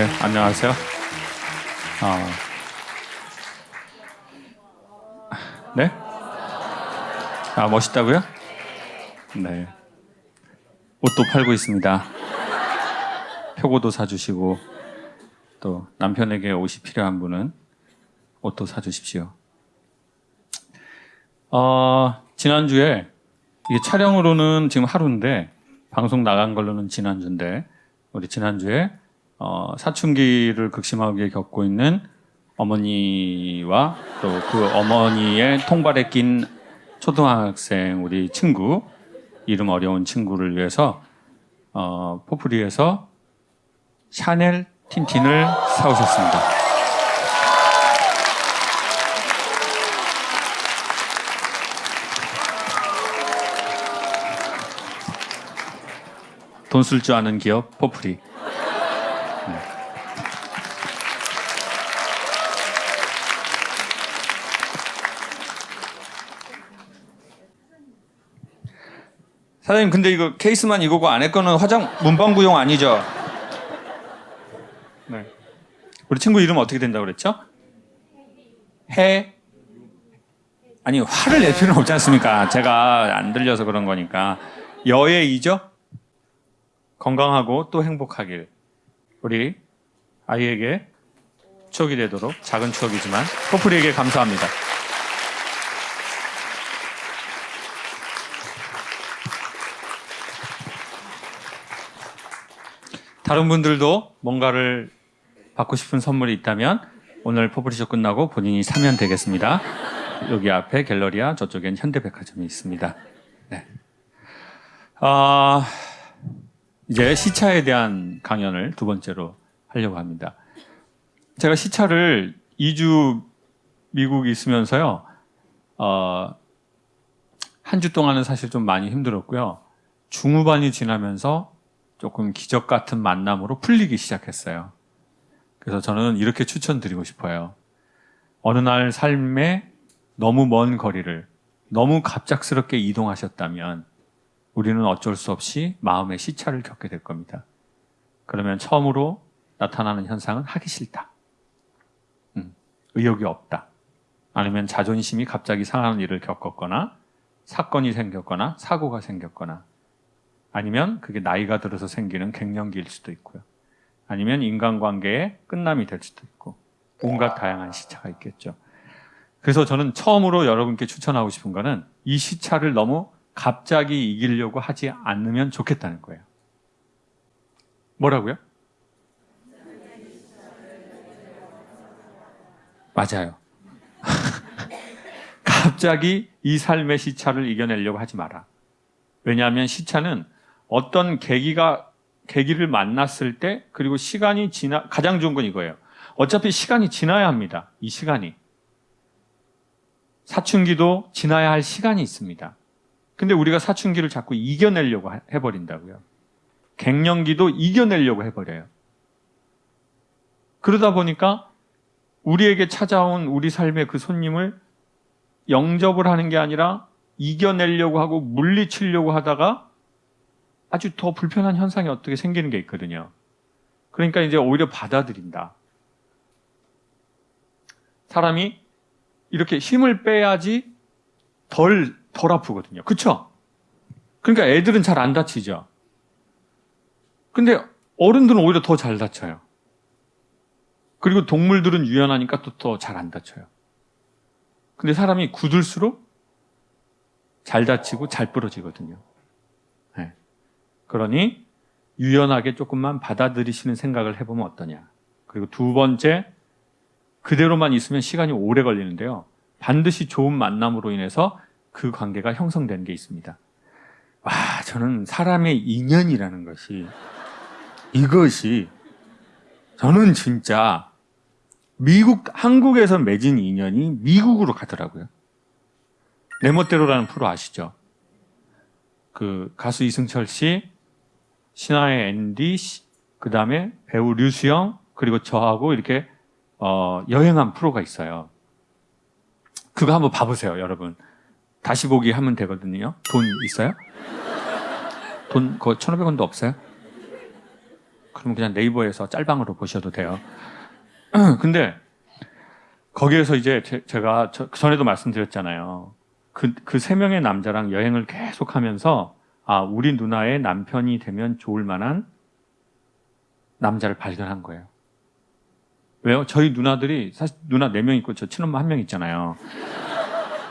네, 안녕하세요. 어, 네? 아, 멋있다고요? 네. 옷도 팔고 있습니다. 표고도 사주시고, 또 남편에게 옷이 필요한 분은 옷도 사주십시오. 어, 지난주에, 이게 촬영으로는 지금 하루인데, 방송 나간 걸로는 지난주인데, 우리 지난주에 어, 사춘기를 극심하게 겪고 있는 어머니와 또 그 어머니의 통발에 낀 초등학생 우리 친구 이름 어려운 친구를 위해서 어, 포프리에서 샤넬 틴틴을 사오셨습니다. 돈 쓸 줄 아는 기업 포프리. 사장님 근데 이거 케이스만 이거고 안에 거는 화장 문방구용 아니죠? 네. 우리 친구 이름 어떻게 된다고 그랬죠? 해 아니 화를 낼 필요는 없지 않습니까? 제가 안 들려서 그런 거니까 여의이죠? 건강하고 또 행복하길 우리 아이에게 추억이 되도록 작은 추억이지만 커플에게 감사합니다. 다른 분들도 뭔가를 받고 싶은 선물이 있다면 오늘 포프리쇼 끝나고 본인이 사면 되겠습니다. 여기 앞에 갤러리아 저쪽엔 현대백화점이 있습니다. 네. 아, 이제 시차에 대한 강연을 두 번째로 하려고 합니다. 제가 시차를 2주 미국 있으면서요, 어, 한 주 동안은 사실 좀 많이 힘들었고요. 중후반이 지나면서 조금 기적 같은 만남으로 풀리기 시작했어요. 그래서 저는 이렇게 추천드리고 싶어요. 어느 날 삶에 너무 먼 거리를 너무 갑작스럽게 이동하셨다면 우리는 어쩔 수 없이 마음의 시차를 겪게 될 겁니다. 그러면 처음으로 나타나는 현상은 하기 싫다. 음, 의욕이 없다. 아니면 자존심이 갑자기 상하는 일을 겪었거나 사건이 생겼거나 사고가 생겼거나 아니면 그게 나이가 들어서 생기는 갱년기일 수도 있고요. 아니면 인간관계의 끝남이 될 수도 있고 온갖 다양한 시차가 있겠죠. 그래서 저는 처음으로 여러분께 추천하고 싶은 거는 이 시차를 너무 갑자기 이기려고 하지 않으면 좋겠다는 거예요. 뭐라고요? 맞아요. 갑자기 이 삶의 시차를 이겨내려고 하지 마라. 왜냐하면 시차는 어떤 계기가 계기를 만났을 때 그리고 시간이 지나 가장 좋은 건 이거예요. 어차피 시간이 지나야 합니다. 이 시간이 사춘기도 지나야 할 시간이 있습니다. 근데 우리가 사춘기를 자꾸 이겨내려고 해버린다고요. 갱년기도 이겨내려고 해버려요. 그러다 보니까 우리에게 찾아온 우리 삶의 그 손님을 영접을 하는 게 아니라 이겨내려고 하고 물리치려고 하다가 아주 더 불편한 현상이 어떻게 생기는 게 있거든요. 그러니까 이제 오히려 받아들인다. 사람이 이렇게 힘을 빼야지 덜, 덜 아프거든요. 그쵸? 그러니까 애들은 잘 안 다치죠. 근데 어른들은 오히려 더 잘 다쳐요. 그리고 동물들은 유연하니까 또 더 잘 안 다쳐요. 근데 사람이 굳을수록 잘 다치고 잘 부러지거든요. 네. 그러니 유연하게 조금만 받아들이시는 생각을 해보면 어떠냐. 그리고 두 번째, 그대로만 있으면 시간이 오래 걸리는데요. 반드시 좋은 만남으로 인해서 그 관계가 형성되는 게 있습니다. 와, 저는 사람의 인연이라는 것이, 이것이, 저는 진짜 미국, 한국에서 맺은 인연이 미국으로 가더라고요. 내 멋대로라는 프로 아시죠? 그 가수 이승철 씨, 신화의 앤디, 그 다음에 배우 류수영, 그리고 저하고 이렇게 어, 여행한 프로가 있어요. 그거 한번 봐보세요, 여러분. 다시 보기 하면 되거든요. 돈 있어요? 돈, 그 1,500원도 없어요? 그럼 그냥 네이버에서 짤방으로 보셔도 돼요. 근데 거기에서 이제 제, 가 전에도 말씀드렸잖아요. 그 그 세 명의 남자랑 여행을 계속 하면서 아 우리 누나의 남편이 되면 좋을 만한 남자를 발견한 거예요. 왜요? 저희 누나들이 사실 누나 네명 있고 저 친엄마 한 명 있잖아요.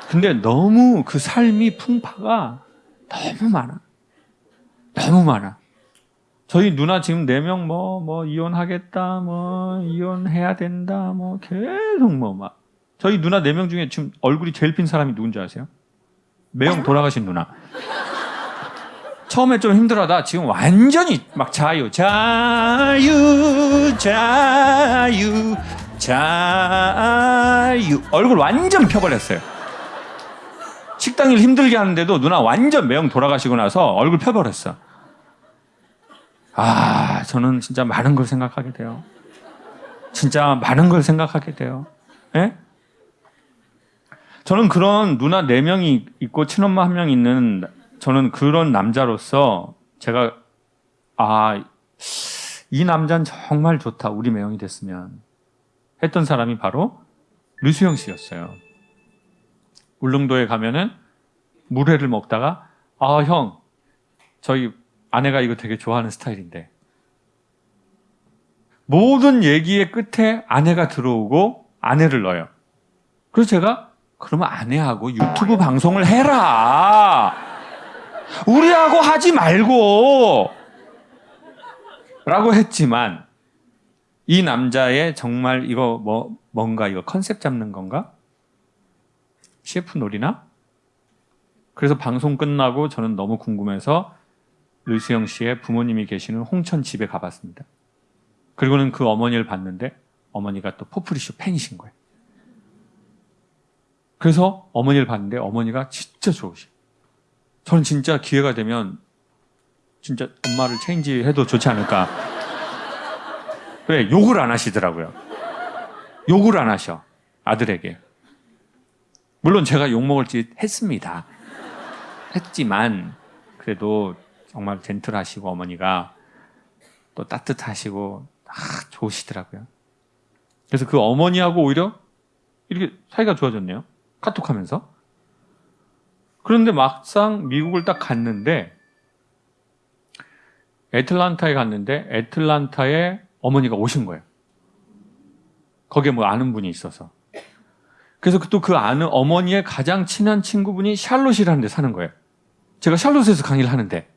근데 너무 그 삶이 풍파가 너무 많아. 너무 많아. 저희 누나 지금 네명 뭐, 뭐, 이혼하겠다, 뭐, 이혼해야 된다, 뭐, 계속 뭐, 막. 저희 누나 네명 중에 지금 얼굴이 제일 핀 사람이 누군지 아세요? 매형 돌아가신 누나. 처음에 좀 힘들어하다 지금 완전히 막 자유, 자유, 자유, 자유. 얼굴 완전 펴버렸어요. 식당 일 힘들게 하는데도 누나 완전 매형 돌아가시고 나서 얼굴 펴버렸어. 아, 저는 진짜 많은 걸 생각하게 돼요. 진짜 많은 걸 생각하게 돼요. 예? 저는 그런 누나 네 명이 있고 친엄마 한 명 있는 저는 그런 남자로서 제가 아, 이 남자는 정말 좋다. 우리 매형이 됐으면 했던 사람이 바로 류수영 씨였어요. 울릉도에 가면은 물회를 먹다가 아, 형, 저희 아내가 이거 되게 좋아하는 스타일인데 모든 얘기의 끝에 아내가 들어오고 아내를 넣어요. 그래서 제가 그러면 아내하고 유튜브 방송을 해라. 우리하고 하지 말고 라고 했지만 이 남자의 정말 이거 뭐 뭔가 이거 컨셉 잡는 건가? CF 놀이나? 그래서 방송 끝나고 저는 너무 궁금해서 류수영 씨의 부모님이 계시는 홍천 집에 가봤습니다. 그리고는 그 어머니를 봤는데 어머니가 또 포프리쇼 팬이신 거예요. 그래서 어머니를 봤는데 어머니가 진짜 좋으시. 저는 진짜 기회가 되면 진짜 엄마를 체인지 해도 좋지 않을까. 왜 욕을 안 하시더라고요. 욕을 안 하셔 아들에게. 물론 제가 욕 먹을 짓 했습니다. 했지만 그래도 정말 젠틀하시고 어머니가 또 따뜻하시고 아, 좋으시더라고요. 그래서 그 어머니하고 오히려 이렇게 사이가 좋아졌네요. 카톡 하면서. 그런데 막상 미국을 딱 갔는데 애틀란타에 갔는데 애틀란타에 어머니가 오신 거예요. 거기에 뭐 아는 분이 있어서. 그래서 또 그 아는 어머니의 가장 친한 친구분이 샬롯이라는 데 사는 거예요. 제가 샬롯에서 강의를 하는데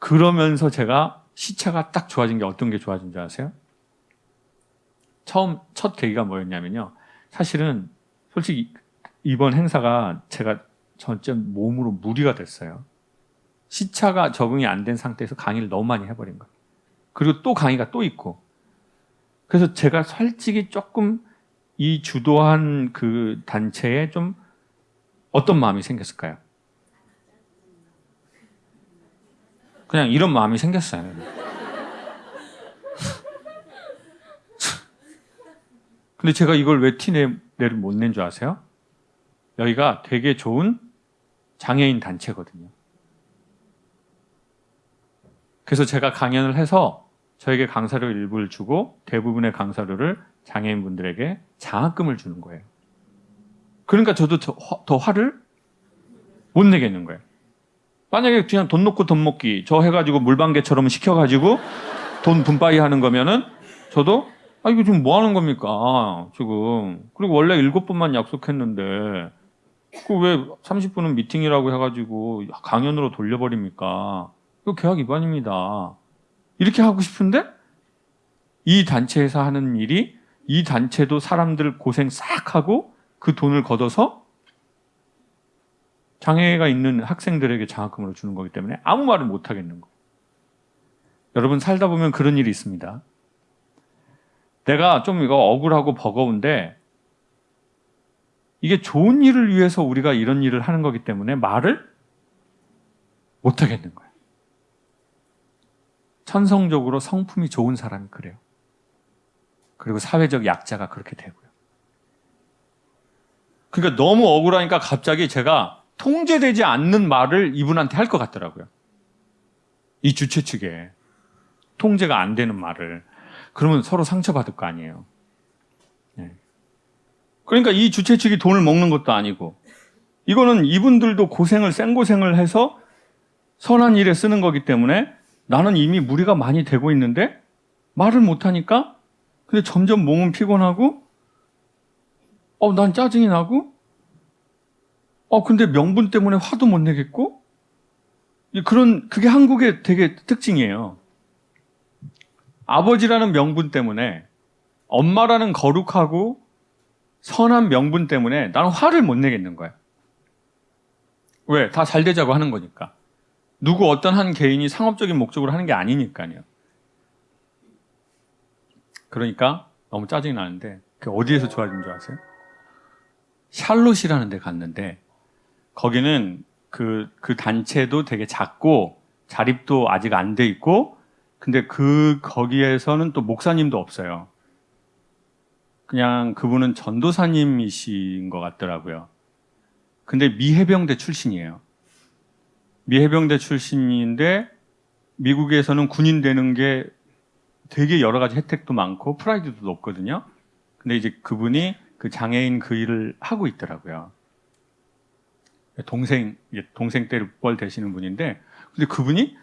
그러면서 제가 시차가 딱 좋아진 게 어떤 게 좋아진 줄 아세요? 처음 첫 계기가 뭐였냐면요. 사실은 솔직히 이번 행사가 제가 전체 몸으로 무리가 됐어요. 시차가 적응이 안 된 상태에서 강의를 너무 많이 해버린 거예요. 그리고 또 강의가 또 있고. 그래서 제가 솔직히 조금 이 주도한 그 단체에 좀 어떤 마음이 생겼을까요? 그냥 이런 마음이 생겼어요. 근데 제가 이걸 왜 티내를 못 낸 줄 아세요? 여기가 되게 좋은 장애인 단체거든요. 그래서 제가 강연을 해서 저에게 강사료 일부를 주고 대부분의 강사료를 장애인분들에게 장학금을 주는 거예요. 그러니까 저도 더, 더 화를 못 내겠는 거예요. 만약에 그냥 돈 놓고 돈 먹기 저 해가지고 물방개처럼 시켜가지고 돈 분바이 하는 거면은 저도 아 이거 지금 뭐 하는 겁니까 지금 그리고 원래 일곱 분만 약속했는데 그 왜 30분은 미팅이라고 해가지고 강연으로 돌려버립니까 이거 계약 위반입니다 이렇게 하고 싶은데 이 단체에서 하는 일이 이 단체도 사람들 고생 싹 하고 그 돈을 걷어서 장애가 있는 학생들에게 장학금으로 주는 거기 때문에 아무 말을 못 하겠는 거. 여러분 살다 보면 그런 일이 있습니다. 내가 좀 이거 억울하고 버거운데 이게 좋은 일을 위해서 우리가 이런 일을 하는 거기 때문에 말을 못 하겠는 거예요. 천성적으로 성품이 좋은 사람이 그래요. 그리고 사회적 약자가 그렇게 되고요. 그러니까 너무 억울하니까 갑자기 제가 통제되지 않는 말을 이분한테 할 것 같더라고요. 이 주최 측에. 통제가 안 되는 말을 그러면 서로 상처받을 거 아니에요. 네. 그러니까 이 주최 측이 돈을 먹는 것도 아니고 이거는 이분들도 고생을 생고생을 해서 선한 일에 쓰는 거기 때문에 나는 이미 무리가 많이 되고 있는데 말을 못 하니까 근데 점점 몸은 피곤하고 어 난 짜증이 나고 어 근데 명분 때문에 화도 못 내겠고 이 그런 그게 한국의 되게 특징이에요. 아버지라는 명분 때문에 엄마라는 거룩하고 선한 명분 때문에 나는 화를 못 내겠는 거야. 왜? 다 잘 되자고 하는 거니까. 누구 어떤 한 개인이 상업적인 목적으로 하는 게 아니니까요. 그러니까 너무 짜증이 나는데 그 어디에서 좋아진 줄 아세요? 샬롯이라는 데 갔는데 거기는 그, 그 단체도 되게 작고 자립도 아직 안 돼 있고 근데 그 거기에서는 또 목사님도 없어요. 그냥 그분은 전도사님이신 것 같더라고요. 근데 미해병대 출신이에요. 미해병대 출신인데 미국에서는 군인 되는 게 되게 여러 가지 혜택도 많고 프라이드도 높거든요. 근데 이제 그분이 그 장애인 그 일을 하고 있더라고요. 동생, 동생 때를 뻘 되시는 분인데, 근데 그분이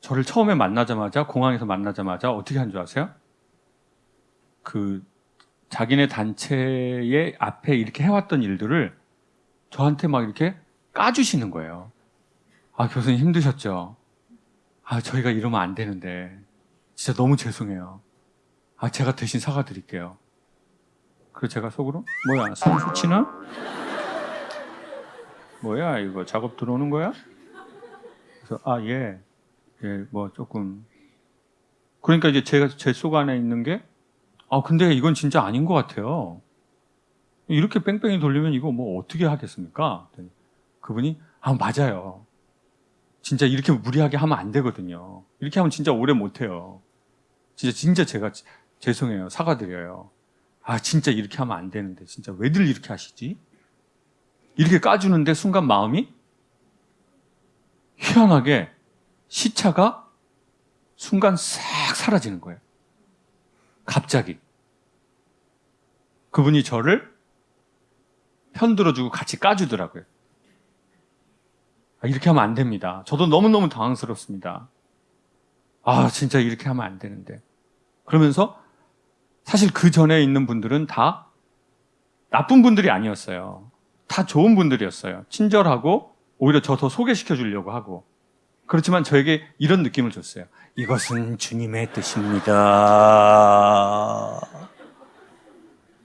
저를 처음에 만나자마자, 공항에서 만나자마자 어떻게 한 줄 아세요? 그, 자기네 단체의 앞에 이렇게 해왔던 일들을 저한테 막 이렇게 까주시는 거예요. 아, 교수님 힘드셨죠? 아, 저희가 이러면 안 되는데. 진짜 너무 죄송해요. 아, 제가 대신 사과드릴게요. 그래서 제가 속으로, 뭐야, 선수 치나? 뭐야, 이거 작업 들어오는 거야? 그래서, 아, 예. 예, 뭐 조금. 그러니까 이제 제가 제 속 안에 있는 게, 아, 근데 이건 진짜 아닌 것 같아요. 이렇게 뺑뺑이 돌리면 이거 뭐 어떻게 하겠습니까? 그분이, 아, 맞아요. 진짜 이렇게 무리하게 하면 안 되거든요. 이렇게 하면 진짜 오래 못 해요. 진짜, 진짜 제가 죄송해요. 사과드려요. 아, 진짜 이렇게 하면 안 되는데. 진짜 왜들 이렇게 하시지? 이렇게 까주는데 순간 마음이 희한하게 시차가 순간 싹 사라지는 거예요. 갑자기. 그분이 저를 편들어주고 같이 까주더라고요. 아, 이렇게 하면 안 됩니다. 저도 너무너무 당황스럽습니다. 아, 진짜 이렇게 하면 안 되는데. 그러면서 사실 그 전에 있는 분들은 다 나쁜 분들이 아니었어요. 다 좋은 분들이었어요. 친절하고 오히려 저 더 소개시켜 주려고 하고. 그렇지만 저에게 이런 느낌을 줬어요. 이것은 주님의 뜻입니다.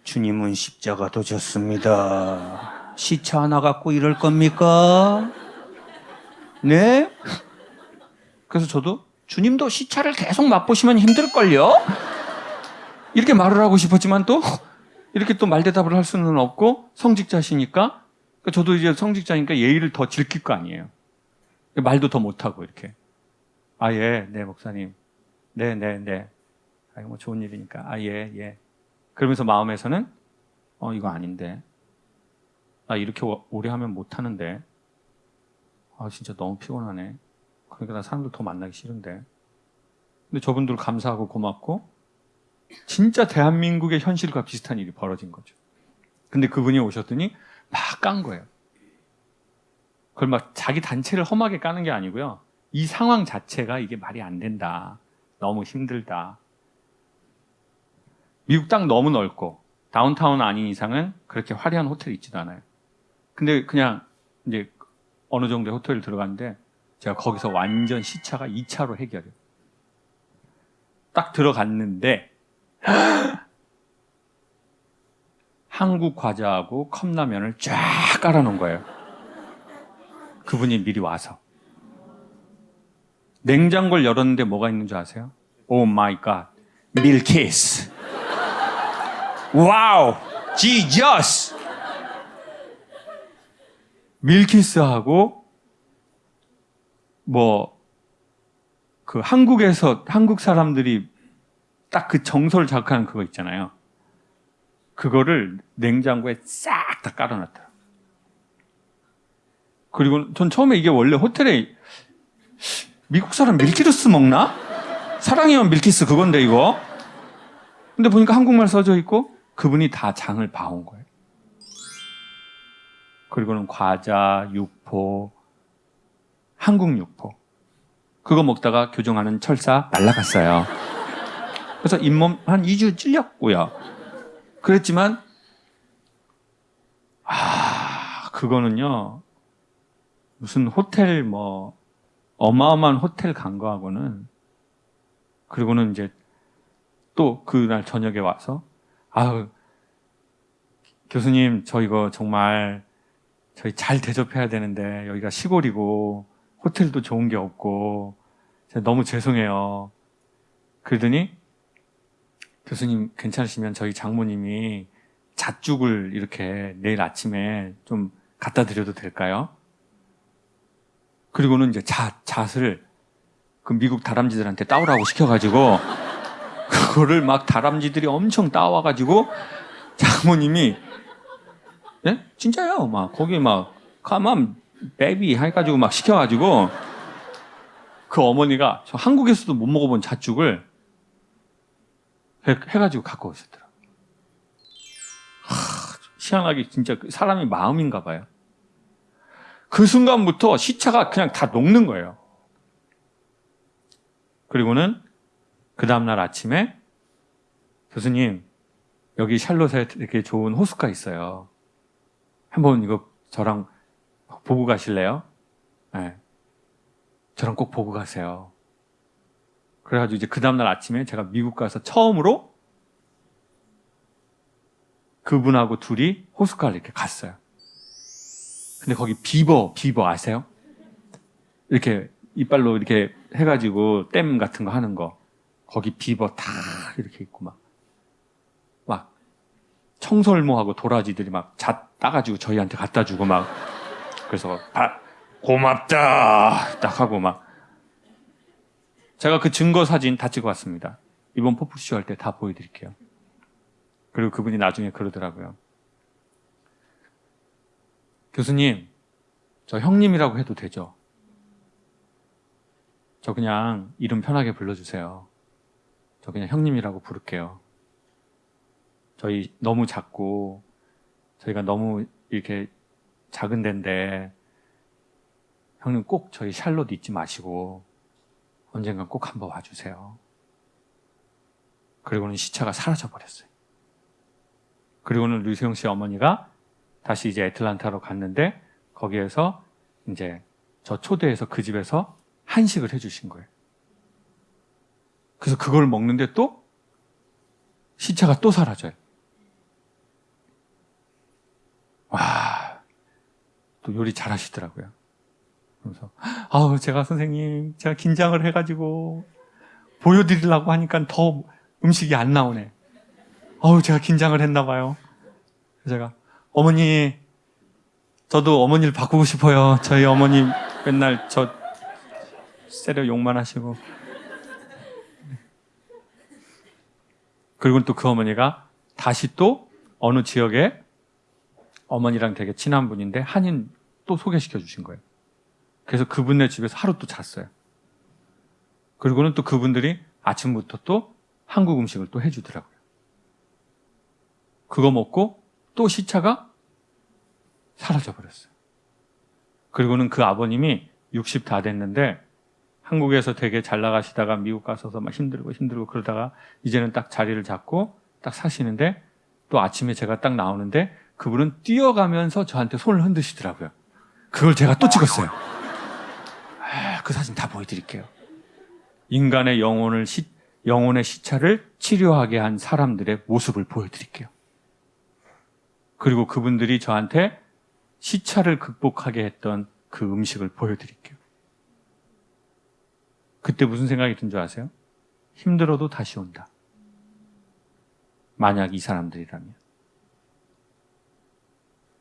주님은 십자가 도 졌습니다. 시차 하나 갖고 이럴 겁니까? 네? 그래서 저도 주님도 시차를 계속 맛보시면 힘들걸요? 이렇게 말을 하고 싶었지만 또 이렇게 또 말대답을 할 수는 없고 성직자시니까 저도 이제 성직자니까 예의를 더 지킬 거 아니에요. 말도 더 못하고 이렇게. 아, 예, 네, 목사님. 네, 네, 네. 아, 뭐 좋은 일이니까. 아, 예, 예. 그러면서 마음에서는 어, 이거 아닌데. 나 이렇게 오래 하면 못하는데. 아, 진짜 너무 피곤하네. 그러니까 나 사람들 더 만나기 싫은데. 근데 저분들 감사하고 고맙고, 진짜 대한민국의 현실과 비슷한 일이 벌어진 거죠. 근데 그분이 오셨더니 막 깐 거예요. 그걸 막 자기 단체를 험하게 까는 게 아니고요. 이 상황 자체가 이게 말이 안 된다. 너무 힘들다. 미국 땅 너무 넓고, 다운타운 아닌 이상은 그렇게 화려한 호텔이 있지도 않아요. 근데 그냥 이제 어느 정도의 호텔을 들어갔는데 제가 거기서 완전 시차가 2차로 해결해요. 딱 들어갔는데 한국 과자하고 컵라면을 쫙 깔아놓은 거예요. 그분이 미리 와서. 냉장고를 열었는데 뭐가 있는 줄 아세요? Oh my god. 밀키스. Wow. Jesus. 밀키스하고 뭐 그 한국에서 한국 사람들이 딱 그 정서를 자극하는 그거 있잖아요. 그거를 냉장고에 싹 다 깔아놨다. 그리고 전 처음에 이게 원래 호텔에 미국 사람 밀키스를 먹나? 사랑이면 밀키스 그건데 이거. 근데 보니까 한국말 써져 있고 그분이 다 장을 봐온 거예요. 그리고는 과자, 육포, 한국 육포. 그거 먹다가 교정하는 철사 날라갔어요. 그래서 잇몸 한 2주 찔렸고요. 그랬지만 아, 그거는요. 무슨 호텔 뭐 어마어마한 호텔 간 거하고는 그리고는 이제 또 그날 저녁에 와서 아 교수님 저 이거 정말 저희 잘 대접해야 되는데 여기가 시골이고 호텔도 좋은 게 없고 너무 죄송해요. 그러더니 교수님 괜찮으시면 저희 장모님이 잣죽을 이렇게 내일 아침에 좀 갖다 드려도 될까요? 그리고는 이제 잣, 잣을 그 미국 다람쥐들한테 따오라고 시켜가지고 그거를 막 다람쥐들이 엄청 따와가지고 장모님이 예? 진짜요? 막 거기 막 가만 베비 해가지고 막 시켜가지고 그 어머니가 저 한국에서도 못 먹어본 잣죽을 해, 해가지고 갖고 오셨더라고요. 하, 희한하게 진짜 그 사람의 마음인가 봐요. 그 순간부터 시차가 그냥 다 녹는 거예요. 그리고는 그 다음날 아침에 교수님 여기 샬롯에 되게 좋은 호숫가 있어요. 한번 이거 저랑 보고 가실래요? 네. 저랑 꼭 보고 가세요. 그래가지고 이제 그 다음날 아침에 제가 미국 가서 처음으로 그분하고 둘이 호숫가를 이렇게 갔어요. 근데 거기 비버, 비버 아세요? 이렇게 이빨로 이렇게 해가지고 댐 같은 거 하는 거. 거기 비버 다 이렇게 있고 막. 막 청설모하고 도라지들이 막 잣 따가지고 저희한테 갖다 주고 막. 그래서 아, 고맙다 딱 하고 막. 제가 그 증거 사진 다 찍어 왔습니다. 이번 포프쇼 할 때 다 보여드릴게요. 그리고 그분이 나중에 그러더라고요. 교수님, 저 형님이라고 해도 되죠? 저 그냥 이름 편하게 불러주세요. 저 그냥 형님이라고 부를게요. 저희 너무 작고, 저희가 너무 이렇게 작은 데인데, 형님 꼭 저희 샬롯 잊지 마시고, 언젠간 꼭 한번 와주세요. 그리고는 시차가 사라져 버렸어요. 그리고는 류세용 씨 어머니가 다시 이제 애틀란타로 갔는데 거기에서 이제 저 초대해서 그 집에서 한식을 해주신 거예요. 그래서 그걸 먹는데 또 시차가 또 사라져요. 와, 또 요리 잘 하시더라고요. 그래서, 아우, 제가 선생님, 제가 긴장을 해가지고 보여드리려고 하니까 더 음식이 안 나오네. 아우, 제가 긴장을 했나 봐요. 제가, 어머니, 저도 어머니를 바꾸고 싶어요. 저희 어머니 맨날 저 세려 욕만 하시고. 그리고 또 그 어머니가 다시 또 어느 지역에 어머니랑 되게 친한 분인데 한인 또 소개시켜 주신 거예요. 그래서 그분네 집에서 하루 또 잤어요. 그리고는 또 그분들이 아침부터 또 한국 음식을 또 해주더라고요. 그거 먹고 또 시차가 사라져 버렸어요. 그리고는 그 아버님이 60 다 됐는데 한국에서 되게 잘 나가시다가 미국 가서서 막 힘들고 힘들고 그러다가 이제는 딱 자리를 잡고 딱 사시는데 또 아침에 제가 딱 나오는데 그분은 뛰어가면서 저한테 손을 흔드시더라고요. 그걸 제가 또 찍었어요. 아, 그 사진 다 보여드릴게요. 인간의 영혼을 시, 영혼의 시차를 치료하게 한 사람들의 모습을 보여드릴게요. 그리고 그분들이 저한테 시차를 극복하게 했던 그 음식을 보여드릴게요. 그때 무슨 생각이 든 줄 아세요? 힘들어도 다시 온다. 만약 이 사람들이라면.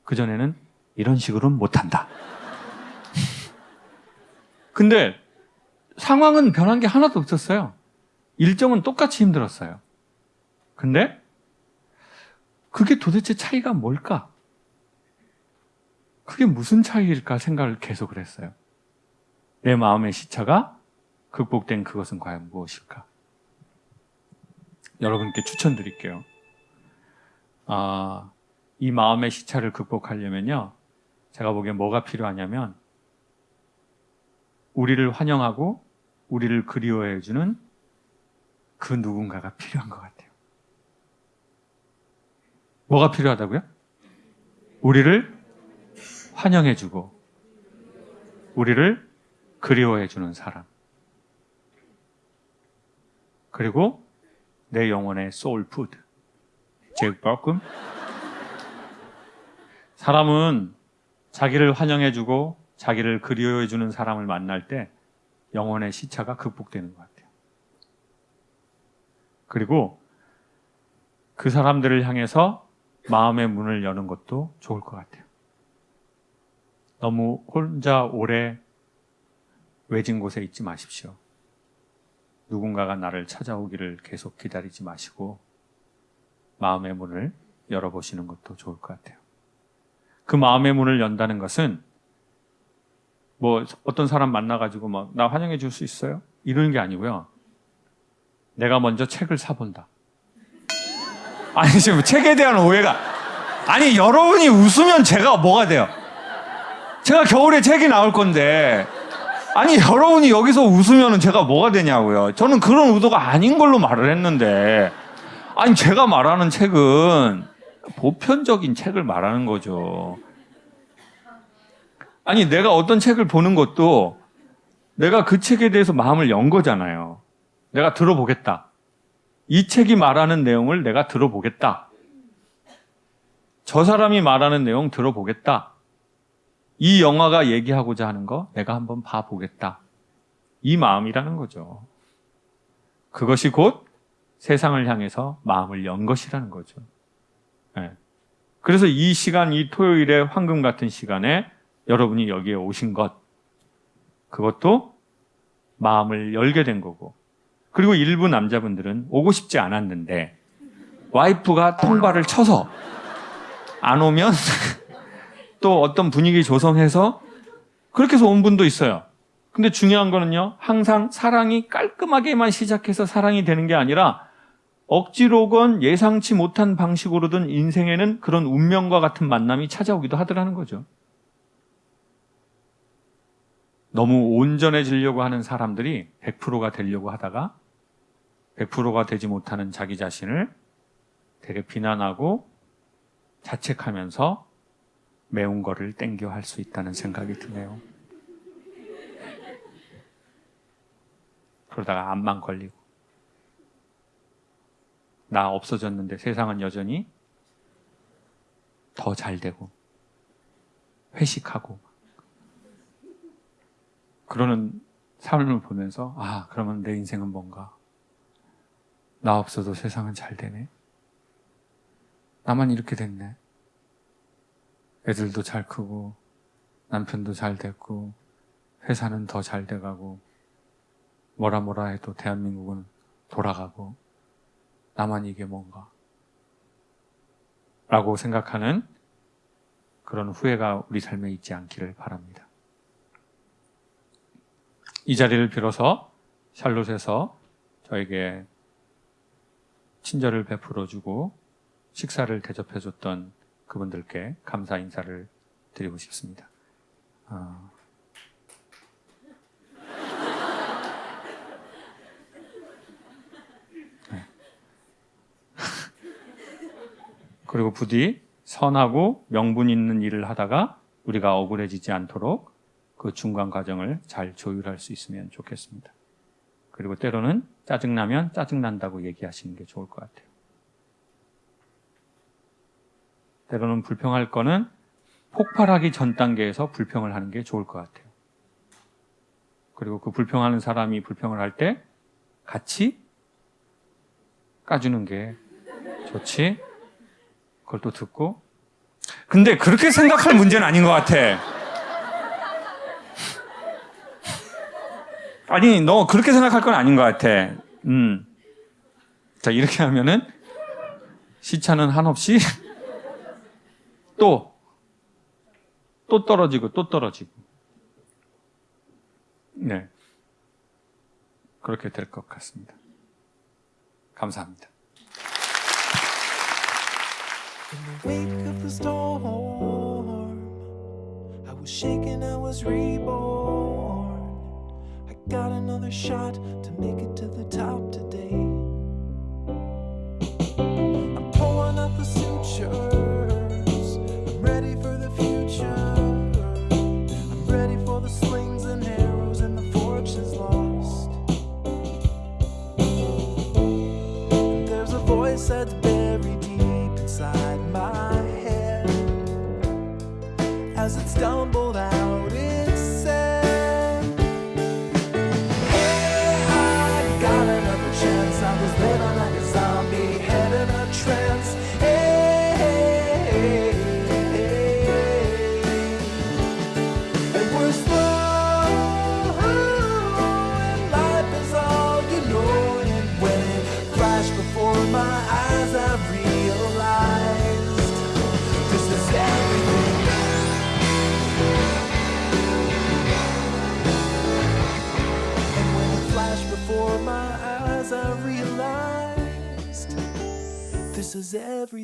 그전에는 이런 식으로는 못한다. 근데 상황은 변한 게 하나도 없었어요. 일정은 똑같이 힘들었어요. 근데 그게 도대체 차이가 뭘까? 그게 무슨 차이일까 생각을 계속 했어요. 내 마음의 시차가 극복된 그것은 과연 무엇일까? 여러분께 추천드릴게요. 아, 이 마음의 시차를 극복하려면요. 제가 보기엔 뭐가 필요하냐면 우리를 환영하고 우리를 그리워해주는 그 누군가가 필요한 것 같아요. 뭐가 필요하다고요? 우리를 환영해주고 우리를 그리워해주는 사람. 그리고 내 영혼의 soul food. 제육볶음. 사람은 자기를 환영해주고 자기를 그리워해주는 사람을 만날 때 영혼의 시차가 극복되는 것 같아요. 그리고 그 사람들을 향해서 마음의 문을 여는 것도 좋을 것 같아요. 너무 혼자 오래 외진 곳에 있지 마십시오. 누군가가 나를 찾아오기를 계속 기다리지 마시고 마음의 문을 열어보시는 것도 좋을 것 같아요. 그 마음의 문을 연다는 것은 뭐 어떤 사람 만나가지고 막 나 환영해 줄 수 있어요? 이러는 게 아니고요. 내가 먼저 책을 사본다. 아니 지금 책에 대한 오해가 아니 여러분이 웃으면 제가 뭐가 돼요? 제가 겨울에 책이 나올 건데 아니 여러분이 여기서 웃으면 제가 뭐가 되냐고요. 저는 그런 의도가 아닌 걸로 말을 했는데 아니 제가 말하는 책은 보편적인 책을 말하는 거죠. 아니 내가 어떤 책을 보는 것도 내가 그 책에 대해서 마음을 연 거잖아요. 내가 들어보겠다. 이 책이 말하는 내용을 내가 들어보겠다. 저 사람이 말하는 내용 들어보겠다. 이 영화가 얘기하고자 하는 거 내가 한번 봐보겠다. 이 마음이라는 거죠. 그것이 곧 세상을 향해서 마음을 연 것이라는 거죠. 예. 그래서 이 시간, 이 토요일의 황금 같은 시간에 여러분이 여기에 오신 것, 그것도 마음을 열게 된 거고. 그리고 일부 남자분들은 오고 싶지 않았는데, 와이프가 통과를 쳐서 안 오면 또 어떤 분위기 조성해서 그렇게 해서 온 분도 있어요. 근데 중요한 거는요, 항상 사랑이 깔끔하게만 시작해서 사랑이 되는 게 아니라 억지로건 예상치 못한 방식으로든 인생에는 그런 운명과 같은 만남이 찾아오기도 하더라는 거죠. 너무 온전해지려고 하는 사람들이 100%가 되려고 하다가 100%가 되지 못하는 자기 자신을 되게 비난하고 자책하면서 매운 거를 땡겨 할 수 있다는 생각이 드네요. 그러다가 암만 걸리고 나 없어졌는데 세상은 여전히 더 잘 되고 회식하고 그러는 삶을 보면서 아 그러면 내 인생은 뭔가 나 없어도 세상은 잘 되네 나만 이렇게 됐네 애들도 잘 크고 남편도 잘 됐고 회사는 더 잘 돼가고 뭐라 뭐라 해도 대한민국은 돌아가고 나만 이게 뭔가 라고 생각하는 그런 후회가 우리 삶에 있지 않기를 바랍니다. 이 자리를 빌어서 샬롯에서 저에게 친절을 베풀어주고 식사를 대접해줬던 그분들께 감사 인사를 드리고 싶습니다. 어, 네. 그리고 부디 선하고 명분 있는 일을 하다가 우리가 억울해지지 않도록 그 중간 과정을 잘 조율할 수 있으면 좋겠습니다. 그리고 때로는 짜증나면 짜증난다고 얘기하시는 게 좋을 것 같아요. 때로는 불평할 거는 폭발하기 전 단계에서 불평을 하는 게 좋을 것 같아요. 그리고 그 불평하는 사람이 불평을 할 때 같이 까주는 게 좋지. 그걸 또 듣고. 근데 그렇게 생각할 문제는 아닌 것 같아. 아니, 너 그렇게 생각할 건 아닌 것 같아. 음. 자, 이렇게 하면은 시차는 한없이 또, 또 떨어지고 또 떨어지고. 네. 그렇게 될 것 같습니다. 감사합니다. Got another shot to make it to the top today. I'm pulling up the sutures. I'm ready for the future. I'm ready for the slings and arrows and the fortunes lost. There's a voice that's buried deep inside my head. As it stumbled this is everything.